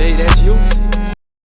Jay, that's you?